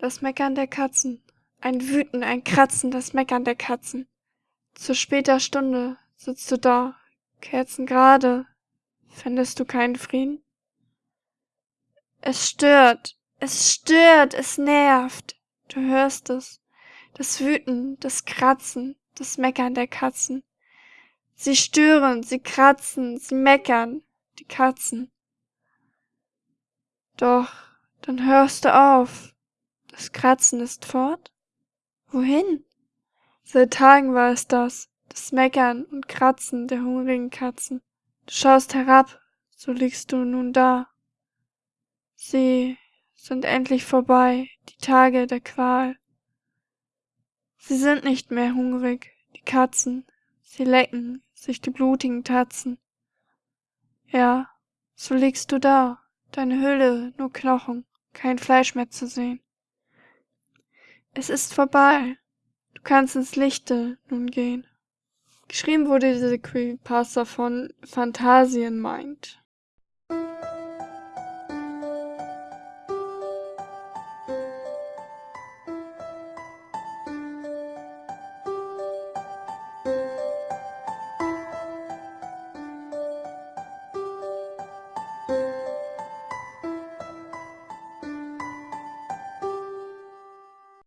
Das Meckern der Katzen. Ein Wüten, ein Kratzen, das Meckern der Katzen. Zu später Stunde sitzt du da, kerzengerade. Fändest du keinen Frieden? Es stört, es stört, es nervt. Du hörst es. Das Wüten, das Kratzen, das Meckern der Katzen. Sie stören, sie kratzen, sie meckern, die Katzen. Doch, dann hörst du auf. Das Kratzen ist fort? Wohin? Seit Tagen war es das, das Meckern und Kratzen der hungrigen Katzen. Du schaust herab, so liegst du nun da. Sie sind endlich vorbei, die Tage der Qual. Sie sind nicht mehr hungrig, die Katzen, sie lecken sich die blutigen Tatzen. Ja, so liegst du da, deine Hülle nur Knochen, kein Fleisch mehr zu sehen. Es ist vorbei. Du kannst ins Lichte nun gehen. Geschrieben wurde diese Creepypasta von Phantasienmind.